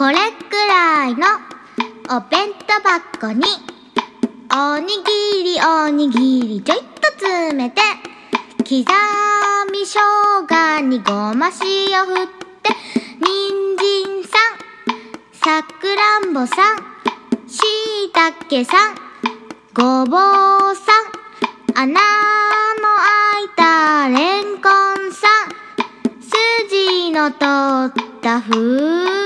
これくらいのお弁当箱におにぎりおにぎりちょいっと詰めて刻み生姜にごま塩振って人参さんさくらんぼさんしいたけさんごぼうさん穴の開いたれんこんさん筋の通ったふう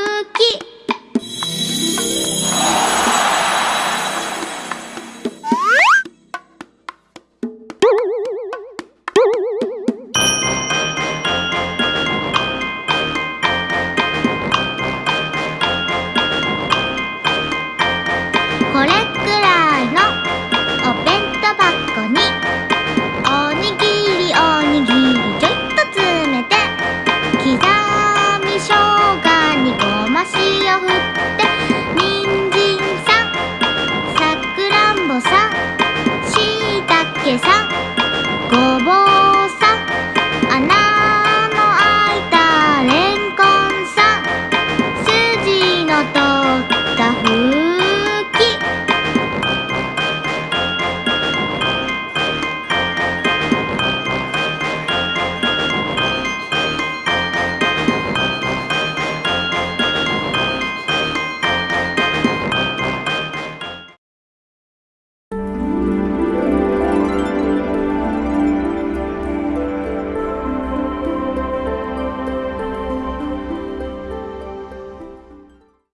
点三。